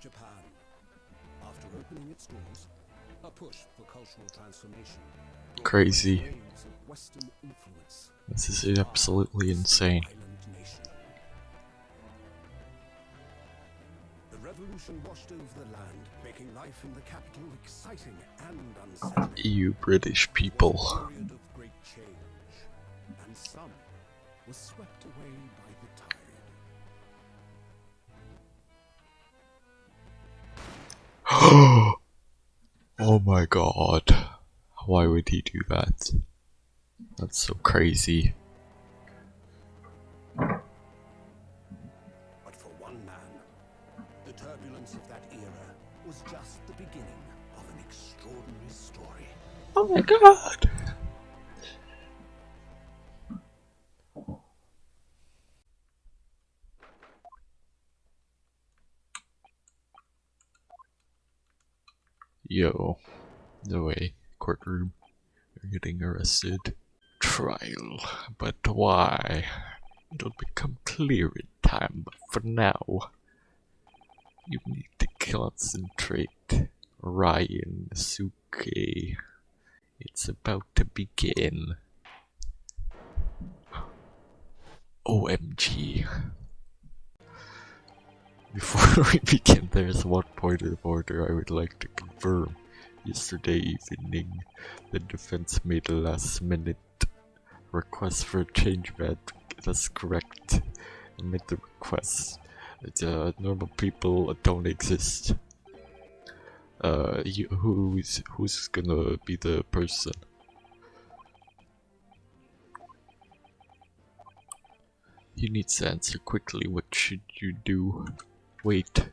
Japan. After opening its doors, a push for cultural transformation. Crazy. waves of Western influence This is absolutely insane. The revolution washed over the land, making life in the capital exciting and unsettling. You British people. Oh my god. Why would he do that? That's so crazy. But for one man, the turbulence of that era was just the beginning of an extraordinary story. Oh my god. Yo, the way, courtroom, you're getting arrested. Trial, but why? It'll become clear in time, but for now, you need to concentrate. Ryunosuke. It's about to begin. OMG. Before we begin, there's one point of order I would like to confirm. Yesterday evening, the defense made a last minute request for a change of. That's correct. I made the request. Uh, normal people don't exist. Uh, you, who's who's gonna be the person? You need to answer quickly. What should you do? Wait.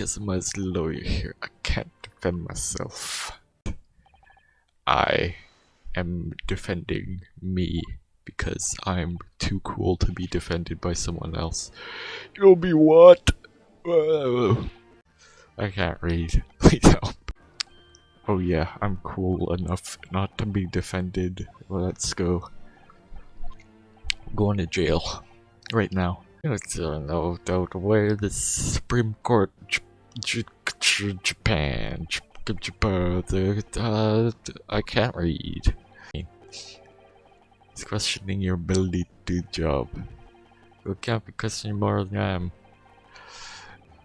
As lawyer here. I can't defend myself. I am defending me because I'm too cool to be defended by someone else. You'll be what? I can't read. Please help. Oh yeah, I'm cool enough not to be defended. Let's go. Going to jail. Right now. It's uh, no doubt where the Supreme Court Japan Japan I can't read. It's questioning your ability to do the job. You can't be questioning more than I am.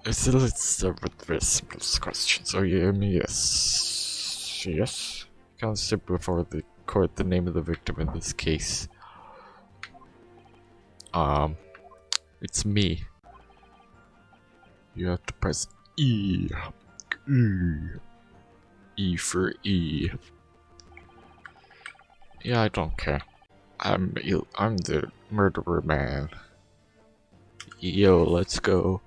So start with very simple questions. Are you me? Yes. Yes. Can't sit before the court the name of the victim in this case. Um, it's me. You have to press E. E. E for E. Yeah, I don't care. I'm I'm the murderer man. Yo, let's go.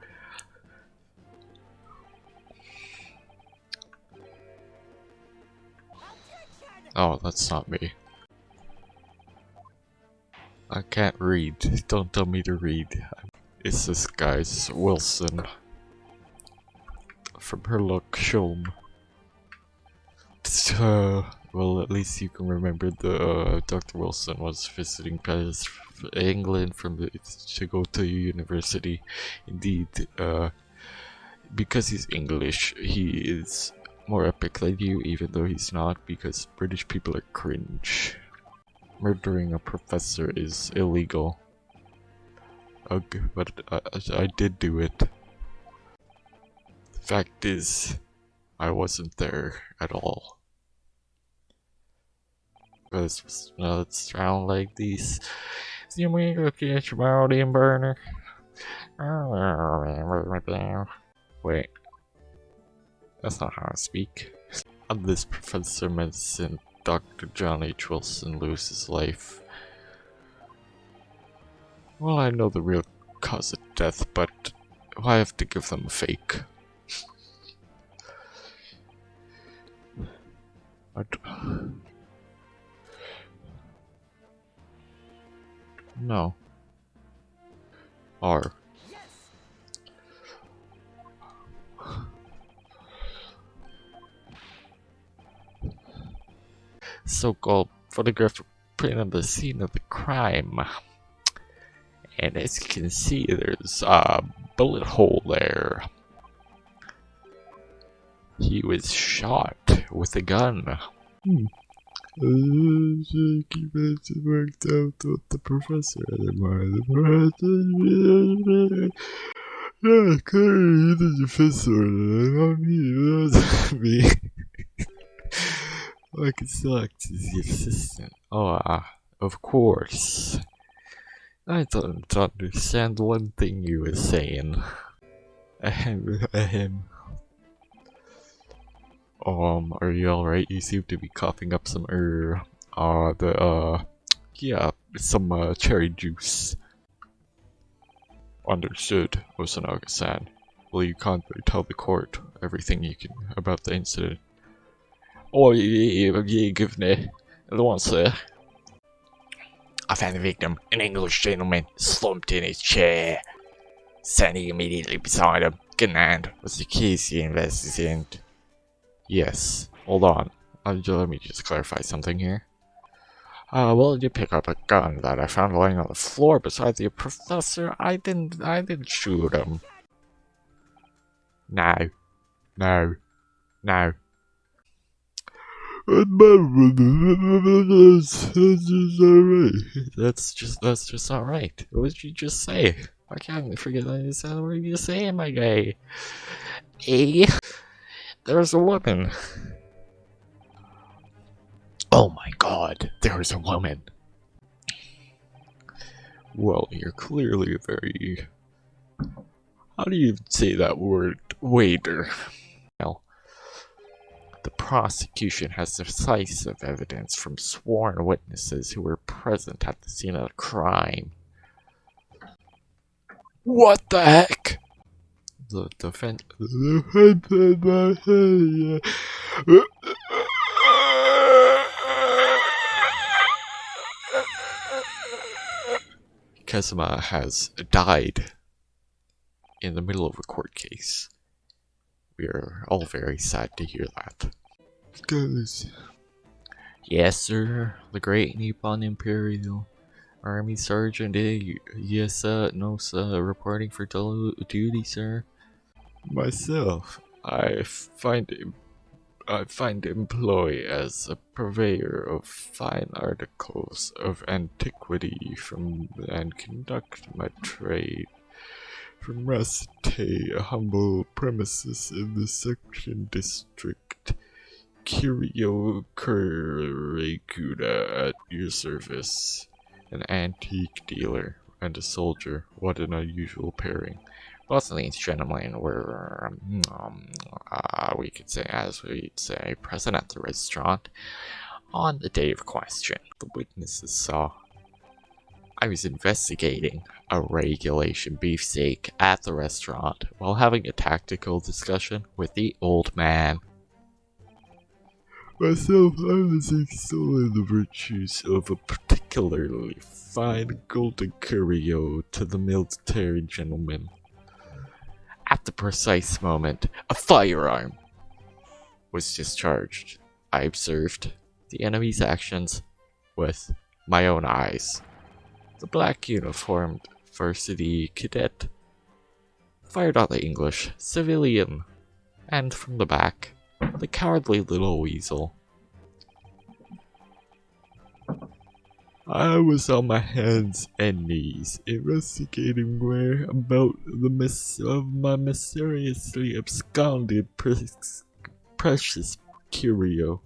Oh, that's not me. I can't read. Don't tell me to read. It's this guy's Wilson. From Herlock Sholmes. Uh, well, at least you can remember the uh, Dr. Wilson was visiting Paris, England from the, to go to university. Indeed, uh, because he's English, he is more epic than you, even though he's not, because British people are cringe. Murdering a professor is illegal. Ugh, but I, I did do it. The fact is, I wasn't there at all. Because it's around like these. See me looking at your body and burner. Wait. That's not how I speak. On this Professor of Medicine, Dr. John H. Wilson loses life. Well, I know the real cause of death, but I have to give them a fake. No. R. so-called photographic print of the scene of the crime. And as you can see, there's a bullet hole there. He was shot with a gun. Hmm. Worked out with the professor anymore. The professor. Yeah, clearly the. Not me. That's me. I can select the assistant. Oh, uh, of course. I don't understand one thing you were saying. Ahem, ahem. Um, are you alright? You seem to be coughing up some er, uh, the, uh, yeah, some, uh, cherry juice. Understood, Hosonaga-san. Will you kindly tell the court everything you can about the incident? Oh, yeah, Governor. The one, sir. I found the victim, an English gentleman, slumped in his chair. Standing immediately beside him, gun in hand, was the case he investigated. Yes. Hold on. Uh, let me just clarify something here. Uh, well, you pick up a gun that I found lying on the floor beside the professor. I didn't, I didn't shoot him. No. No. No. That's just, that's just not right. What did you just say? I can't forget that you said what you saying, my guy. Eh? There's a woman. Oh my god, there's a woman. Well, you're clearly very... How do you say that word? Waiter. The prosecution has decisive evidence from sworn witnesses who were present at the scene of the crime. What the heck? the defense. Kazuma has died in the middle of a court case. We are all very sad to hear that. Guys. Yes, sir. The great Nippon Imperial Army Sergeant. Yes, sir. No, sir. Reporting for duty, sir. Myself, I find I find employ as a purveyor of fine articles of antiquity from and conduct my trade from Rasite, a humble premises in the section district. Kyurio Kurokuda at your service. An antique dealer and a soldier. What an unusual pairing. Both of these gentlemen were, um, uh, we could say, as we'd say, present at the restaurant on the day of question. The witnesses saw I was investigating a regulation beefsteak at the restaurant while having a tactical discussion with the old man. Myself, I was extolling the virtues of a particularly fine golden curio to the military gentleman. At the precise moment, a firearm was discharged. I observed the enemy's actions with my own eyes. The black uniformed varsity cadet fired on the English civilian, and from the back, the cowardly little weasel I was on my hands and knees, investigating where about the miss of my mysteriously absconded precious curio.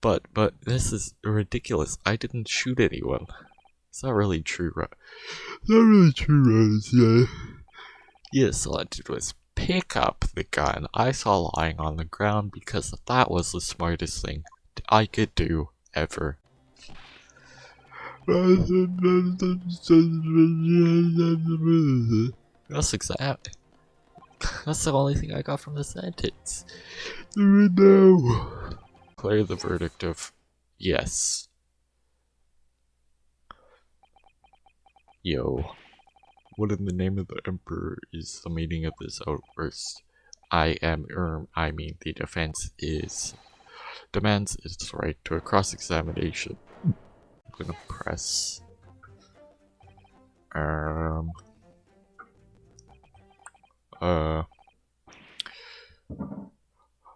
But, but, this is ridiculous. I didn't shoot anyone. It's not really true, right? It's not really true, Rose, yeah. Yes, all I did was pick up the gun I saw lying on the ground because that was the smartest thing I could do ever. That's exactly. That's the only thing I got from the sentence. No. Declare the verdict of yes. Yo. What in the name of the Emperor is the meaning of this outburst? I am Erm, I mean the defense is demands its right to a cross-examination I'm gonna press Um. Uh.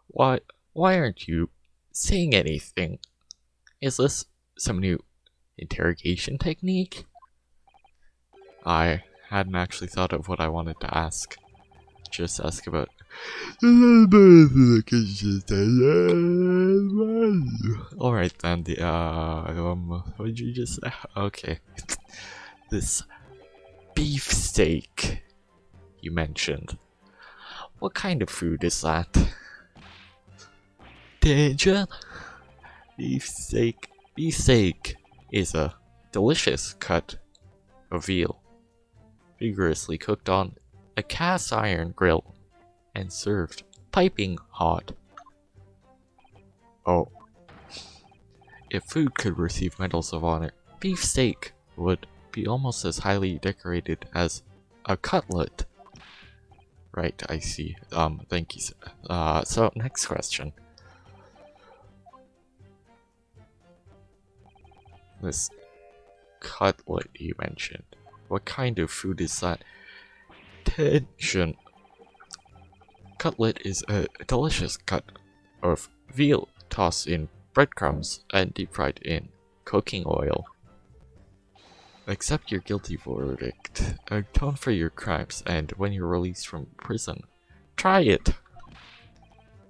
Why? Why aren't you saying anything? Is this some new interrogation technique? I hadn't actually thought of what I wanted to ask. Just ask about. Alright then, the, uh, um, what did you just say? Okay. This beefsteak you mentioned. What kind of food is that? Danger? Beefsteak. Beefsteak is a delicious cut of veal, vigorously cooked on a cast iron grill and served piping hot. Oh. If food could receive medals of honor, beefsteak would be almost as highly decorated as a cutlet. Right, I see. Um, thank you. Uh, so next question. This cutlet you mentioned. What kind of food is that? Tension. Cutlet is a delicious cut of veal tossed in breadcrumbs and deep fried in cooking oil. Accept your guilty verdict, uh, atone for your crimes, and when you're released from prison, try it!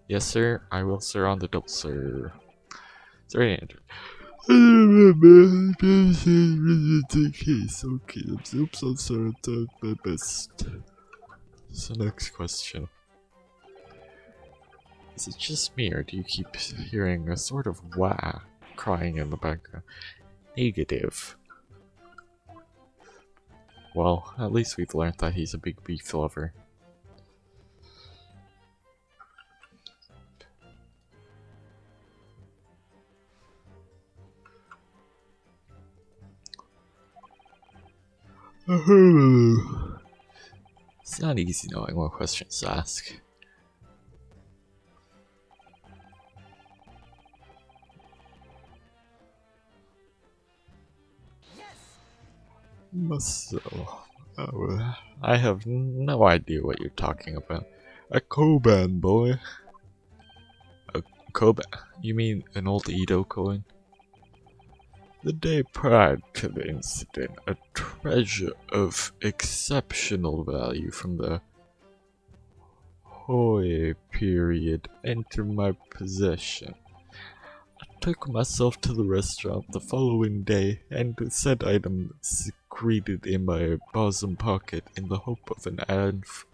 Yes, sir, I will, sir, on the double, sir. Remember the case. Okay, oops, I'm sorry, I did my best. So, next question. Is it just me, or do you keep hearing a sort of wah crying in the background? Negative. Well, at least we've learned that he's a big beef lover. it's not easy knowing what questions to ask. So, oh, I have no idea what you're talking about. A Koban, boy. A Koban? You mean an old Edo coin? The day prior to the incident, a treasure of exceptional value from the Hoi period entered my possession. I took myself to the restaurant the following day and said item secreted in my bosom pocket in the hope of an,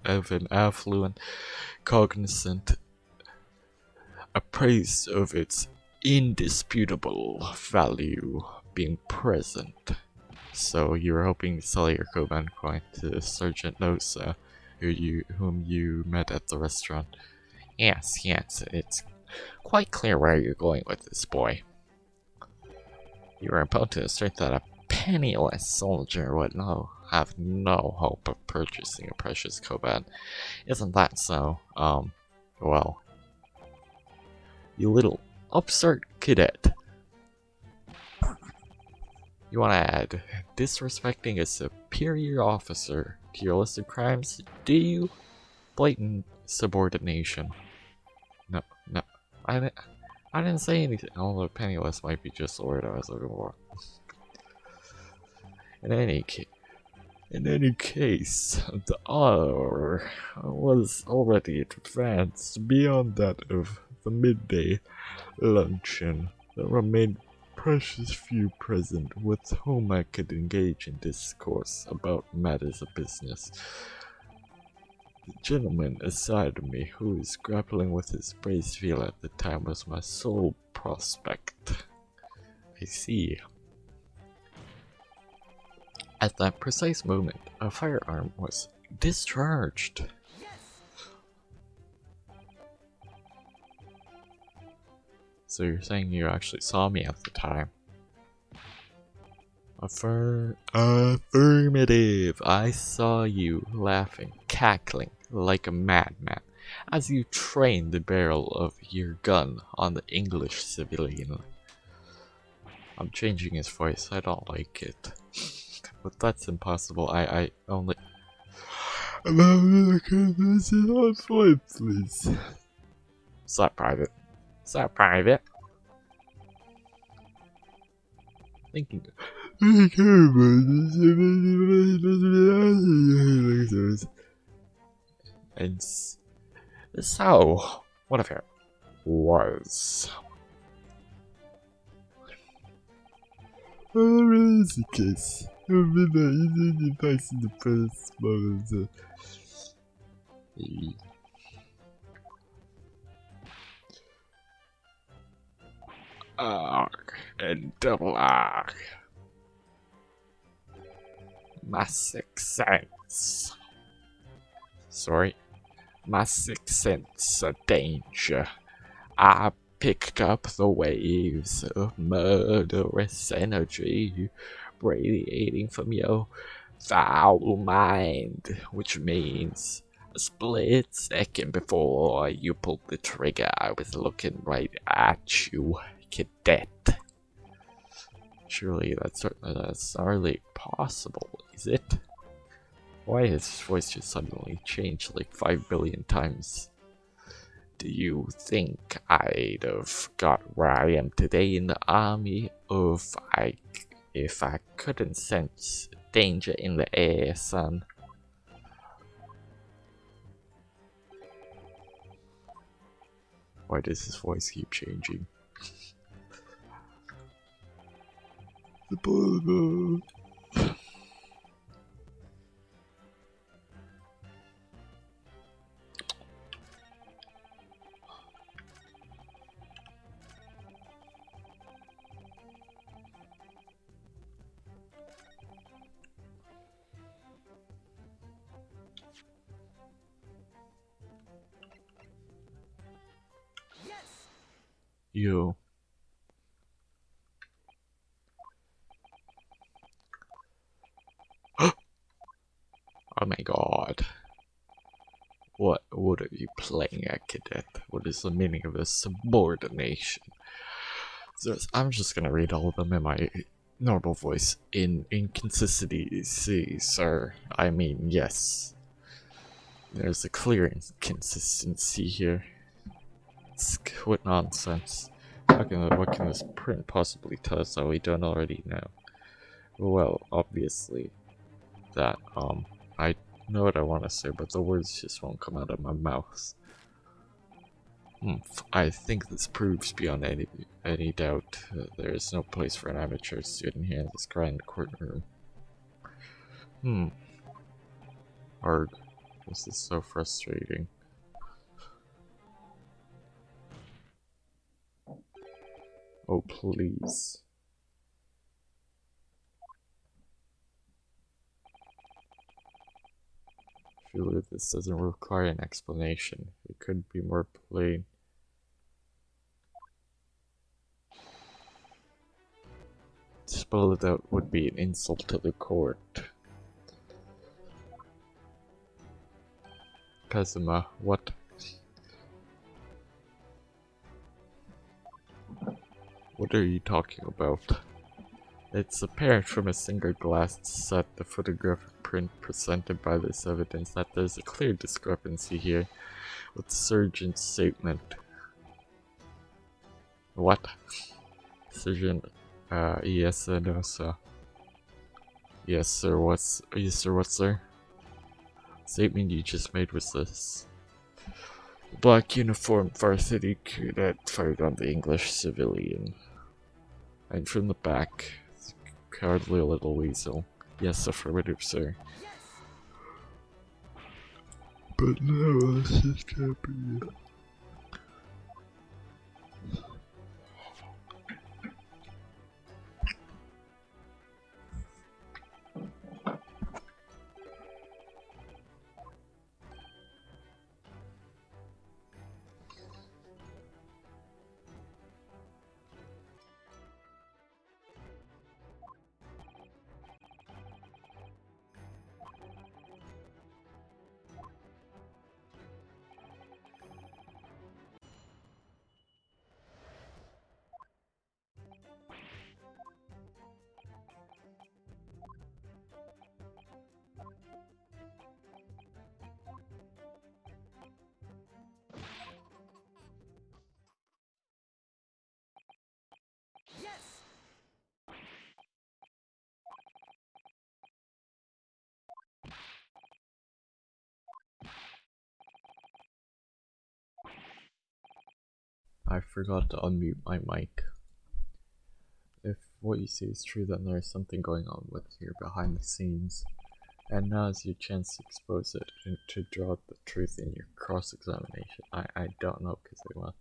of an affluent cognizant appraised of its indisputable value being present. So you were hoping to sell your Koban coin to Sergeant Nosa, who you, whom you met at the restaurant. Yes, yes, it's quite clear where you're going with this, boy. You are about to assert that a penniless soldier would no, have no hope of purchasing a precious Koban. Isn't that so? Um, well, you little upstart cadet. You want to add disrespecting a superior officer to your list of crimes? Do you? Blatant subordination. No, no. I didn't, I didn't say anything. Although penniless might be just the word I was looking for. In any case, in any case, the hour was already advanced beyond that of the midday luncheon. There remained precious few present with whom I could engage in discourse about matters of business. The gentleman aside me who was grappling with his brace veal at the time was my sole prospect. I see. At that precise moment, a firearm was discharged. So you're saying you actually saw me at the time? Affirm affirmative. I saw you laughing, cackling like a madman as you trained the barrel of your gun on the English civilian. I'm changing his voice. I don't like it. but that's impossible. I, I only... Me to convince you on please. That private? That private? Thinking... And so, what if it was? Is the case, it would be the easy device in the first moment. Arc and double arc. My sixth sense. Sorry. My sixth sense of danger. I picked up the waves of murderous energy radiating from your foul mind, which means a split second before you pulled the trigger, I was looking right at you, cadet. Surely that's, uh, that's hardly possible, is it? Why has his voice just suddenly changed like 5 billion times? Do you think I'd have got where I am today in the army if I, if I couldn't sense danger in the air, son? Why does his voice keep changing? The bullet. What is the meaning of this subordination? So I'm just gonna read all of them in my normal voice. In inconsistency, sir. I mean, yes. There's a clear inconsistency here. What nonsense. How can, what can this print possibly tell us that we don't already know? Well, obviously, that, um, I know what I want to say, but the words just won't come out of my mouth. Hmm, I think this proves beyond any any doubt there is no place for an amateur student here in this grand courtroom. Hmm. Arg. This is so frustrating. Oh, please. Surely this doesn't require an explanation. It could be more plain. It out would be an insult to the court. Kazuma, what? What are you talking about? It's apparent from a single glass set, the photographic print presented by this evidence, that there's a clear discrepancy here with the surgeon's statement. What? Surgeon, uh, yes, uh, no, sir. Yes, sir, what's, yes, sir, what, sir? Statement you just made was this. Black uniform varsity cadet fired on the English civilian. And from the back, cowardly little weasel. Yes, affirmative, sir. But no, this can't I forgot to unmute my mic. If what you say is true, then there's something going on with you behind the scenes. And now is your chance to expose it and to draw the truth in your cross-examination. I, I don't know because they want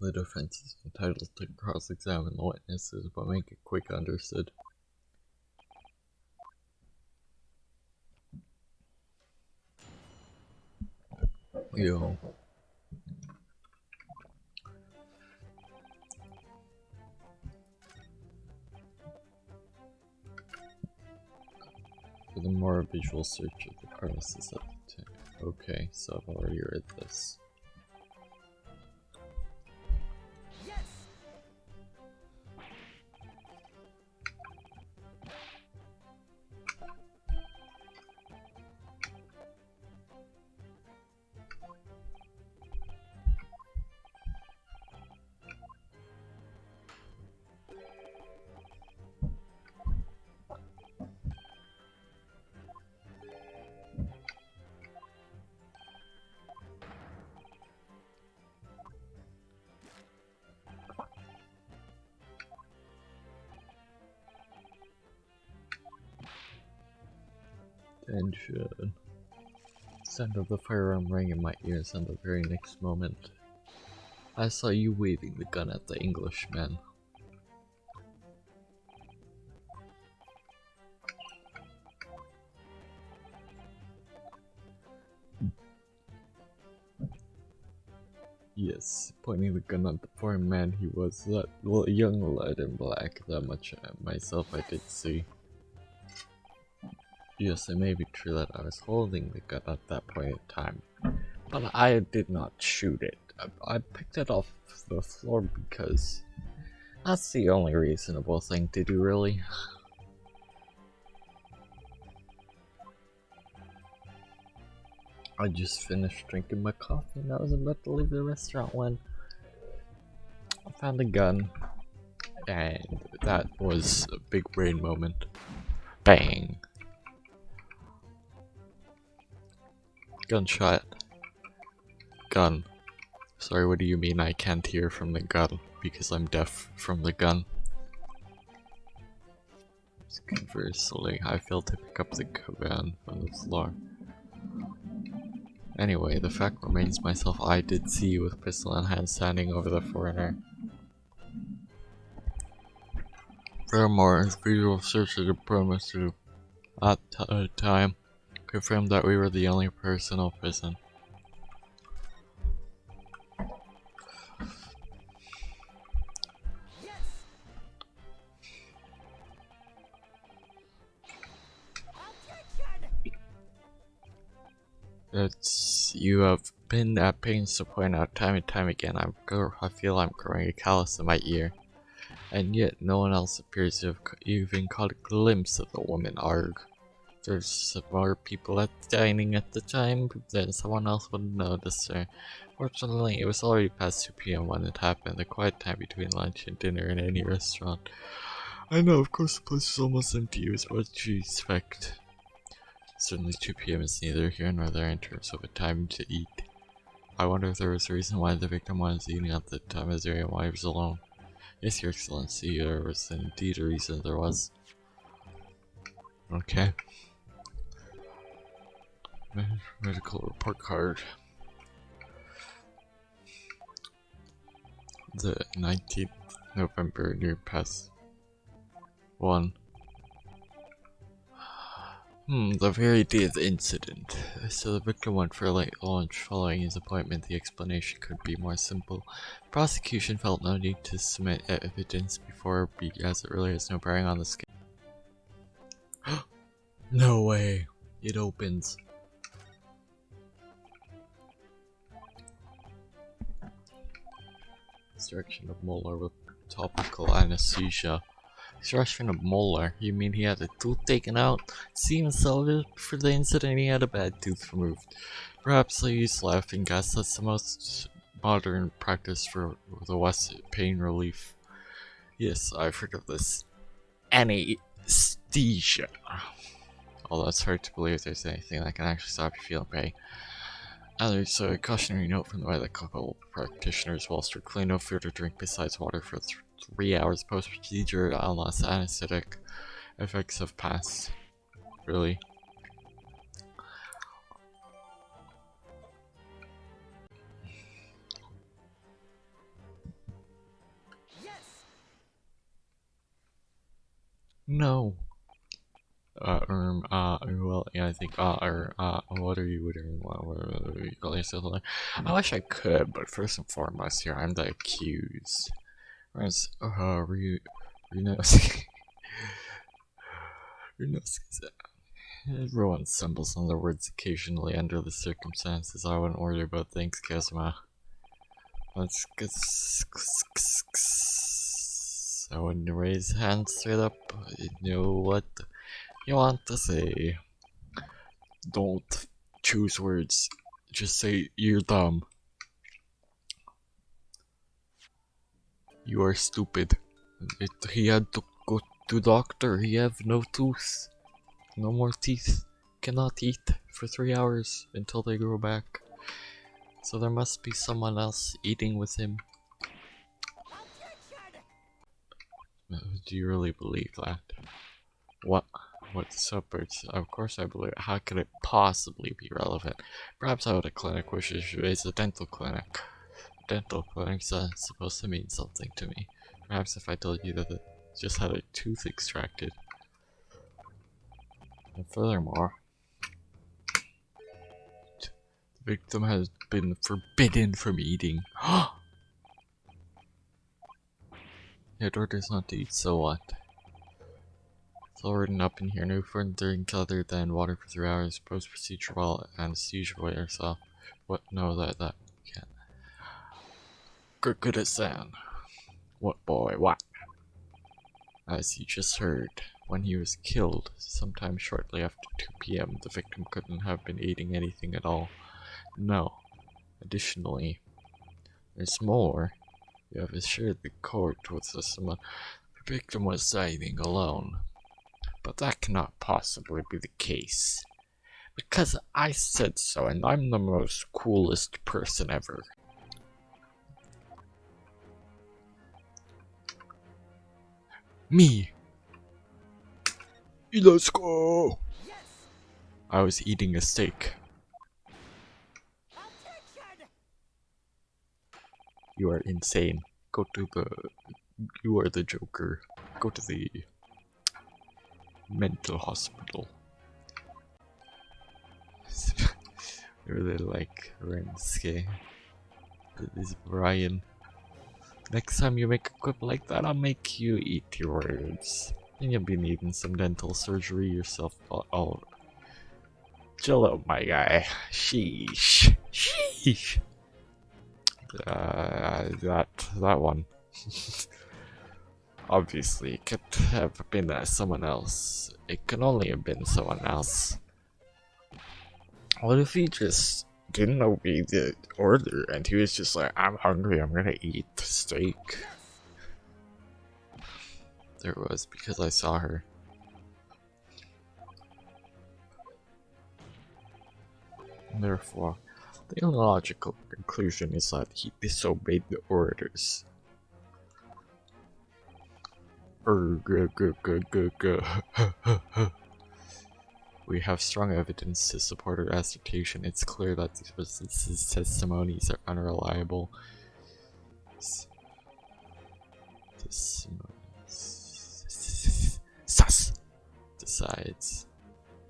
The defense is entitled to cross-examine the witnesses, but make it quick understood. Yo. For the more visual search of the premises. Okay, so I've already read this. Sound of the firearm rang in my ears and the very next moment I saw you waving the gun at the Englishman. Yes, pointing the gun at the foreign man he was that young lad in black, that much uh, myself I did see. Yes, it may be true that I was holding the gun at that point in time, but I did not shoot it. I, I picked it off the floor because that's the only reasonable thing to do, really. I just finished drinking my coffee and I was about to leave the restaurant when I found a gun and that was a big brain moment. Bang! Gunshot. Gun. Sorry, what do you mean I can't hear from the gun? Because I'm deaf from the gun. Conversely, I failed to pick up the gun from the floor. Anyway, the fact remains myself I did see you with pistol in hand standing over the foreigner. Furthermore, visual search of the premises at the time confirmed that we were the only personal prison. It's you have been at pains to point out time and time again. I'm I feel I'm growing a callus in my ear, and yet no one else appears to have even caught a glimpse of the woman Arg. There's more people at dining at the time, then someone else would notice her. Fortunately, it was already past 2 p.m. when it happened, the quiet time between lunch and dinner in any restaurant. I know, of course, the place is almost empty, was what you expect. Certainly 2 p.m. is neither here nor there in terms of a time to eat. I wonder if there was a reason why the victim was eating at the time as area why he was alone. Yes, your excellency, there was indeed a reason there was. Okay. Medical report card. The 19th November near past 1 Hmm, the very day of the incident. So the victim went for a late lunch following his appointment. The explanation could be more simple. prosecution felt no need to submit evidence before as it really has no bearing on the case. no way. It opens. Instruction of Molar with topical anesthesia. Extraction of molar. You mean he had a tooth taken out? Seems salvaged for the incident he had a bad tooth removed. Perhaps they use laughing gas. That's the most modern practice for the West pain relief. Yes, I've heard of this. Anesthesia. Oh, although it's hard to believe there's anything that can actually stop you feeling pain. And there's a cautionary note from the medical practitioners whilst you're clean no food or drink besides water for th three hours post-procedure unless anesthetic effects have passed. Really? No. Uh, um, uh, well, yeah, I think, uh, or, uh, what are you? What, what, what are you call yourself? I wish I could, but first and foremost here, I'm the accused. Whereas, uh, Ryu, Ryunosuke, Ryunosuke, everyone stumbles on their words occasionally under the circumstances. I wouldn't worry about things, Kazuma. Let's get I you raise hands straight up, you know what you want to say. Don't choose words. Just say you're dumb. You are stupid. It, he had to go to doctor. He have no tooth. No more teeth. Cannot eat for three hours until they grow back. So there must be someone else eating with him. Do you really believe that? What? What's up, birds? Of course I believe it. How could it possibly be relevant? Perhaps I would a clinic which is a dental clinic. Dental clinics are supposed to mean something to me. Perhaps if I told you that it just had a tooth extracted. And furthermore, the victim has been forbidden from eating. Your daughter's not to eat, so what? All up in here. No further drink other than water for three hours. Post procedure while anesthesia wears off. What? No, that that can't. Kurokuda-san. What boy? What? As you just heard, when he was killed, sometime shortly after 2 p.m., the victim couldn't have been eating anything at all. No. Additionally, there's more. You have assured the court with the someone. The victim was dining alone. But that cannot possibly be the case. Because I said so, and I'm the most coolest person ever. Me! Let's go! I was eating a steak. You are insane. Go to the... You are the Joker. Go to the... Mental hospital. I really like Rensuke. This is Brian. Next time you make a quip like that, I'll make you eat your words. And you'll be needing some dental surgery yourself. Oh, oh. chill out, my guy. Sheesh. Sheesh uh, that that one. Obviously, it could have been uh, someone else. It can only have been someone else. What if he just didn't obey the order and he was just like, I'm hungry, I'm gonna eat steak? There was, because I saw her. Therefore, the illogical conclusion is that he disobeyed the orders. We have strong evidence to support her assertion. It's clear that these witnesses' testimonies are unreliable. Sus! Decides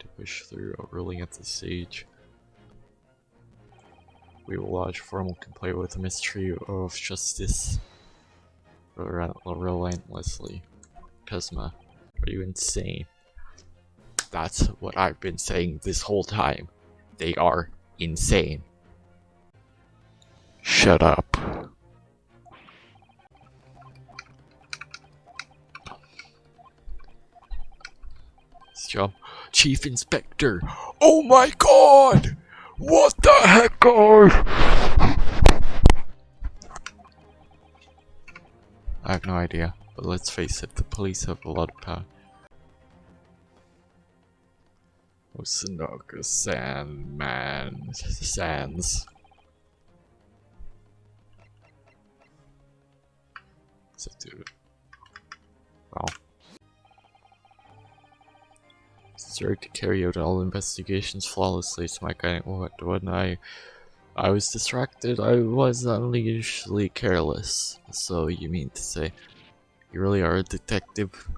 to push through, a ruling at the stage. We will lodge formal complaint with the Ministry of Justice relentlessly. Kazuma, are you insane? That's what I've been saying this whole time. They are insane. Shut up. Job. Chief Inspector. Oh my god! What the heck, guys? I have no idea, but let's face it, the police have a lot of power. Oh, Osinoka Sandman Sands. So, dude. Wow. Start to carry out all investigations flawlessly. So my guy, what when I, I was distracted. I was unusually careless. So you mean to say, you really are a detective?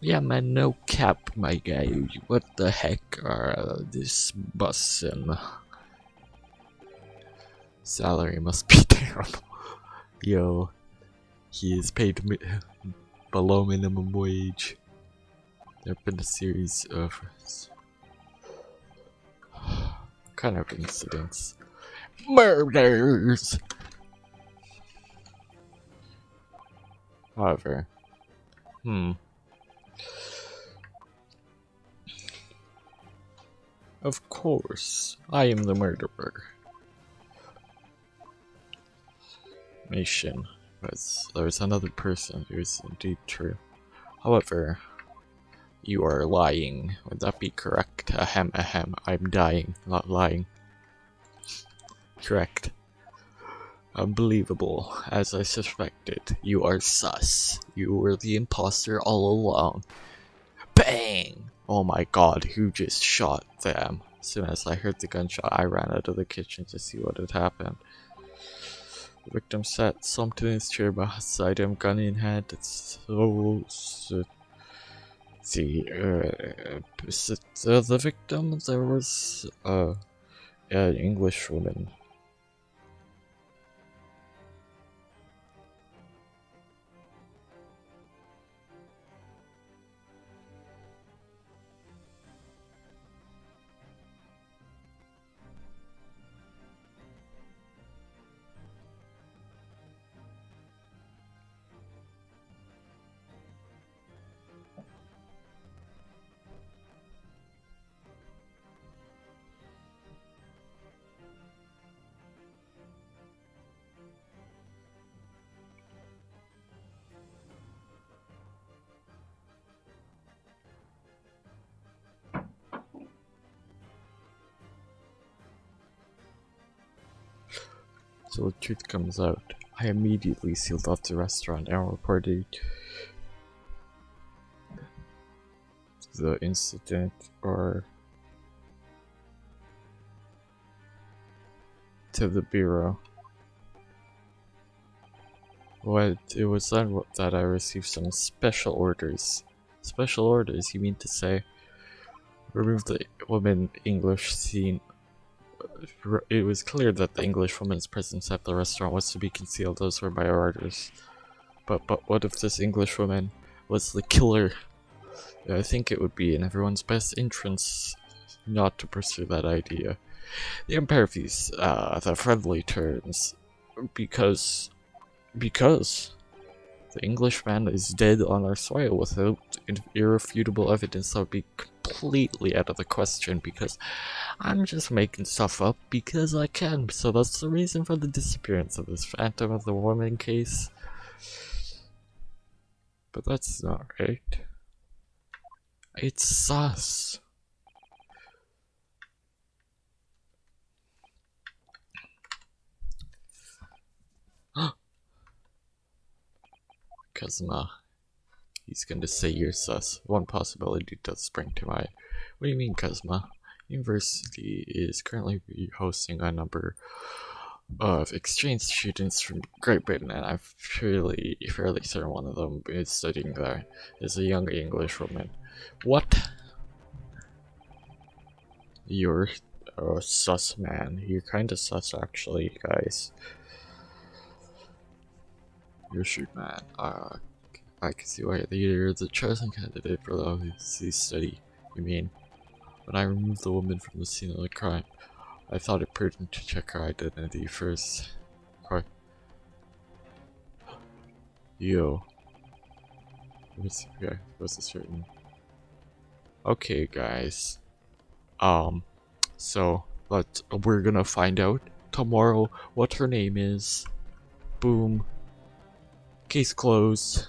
Yeah, man, no cap, my guy. What the heck are uh, this bus and salary must be terrible. Yo, he is paid mi below minimum wage. There have been a series of kind of incidents, murders. However, hmm. Of course, I am the murderer. Nation, but there's another person who is indeed true. However, you are lying. Would that be correct? Ahem, ahem. I'm dying, not lying. Correct. Unbelievable. As I suspected, you are sus. You were the imposter all along. Bang! Oh my god, who just shot them? As soon as I heard the gunshot, I ran out of the kitchen to see what had happened. The victim sat slumped in his chair beside him, gun in hand. It's so... so the, uh, uh, the victim, there was uh, an English truth comes out. I immediately sealed off the restaurant and reported the incident or to the bureau. What it was then that I received some special orders. Special orders, you mean to say? Remove the woman English scene it was clear that the Englishwoman's presence at the restaurant was to be concealed. Those were my orders. But but what if this Englishwoman was the killer? I think it would be in everyone's best interest not to pursue that idea. The Impervies, uh, the friendly turns, because, because the Englishman is dead on our soil without irrefutable evidence that would be completely out of the question because I'm just making stuff up because I can. So that's the reason for the disappearance of this Phantom of the Woman case. But that's not right. It's sus. Kazuma. He's going to say you're sus. One possibility does spring to mind. What do you mean, Kazuma? University is currently hosting a number of exchange students from Great Britain, and I'm fairly, fairly certain one of them is studying there. Is a young English woman. What? You're a sus man. You're kinda sus actually, guys. Your shoot man. Uh, I can see why you're the chosen candidate for the overseas study. You mean, when I removed the woman from the scene of the crime, I thought it prudent to check her identity first. Okay. Yo. What's, okay, what's a certain... Okay, guys. Um, so, let we're gonna find out tomorrow what her name is. Boom. Case closed.